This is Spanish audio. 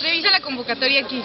Revisa la convocatoria aquí.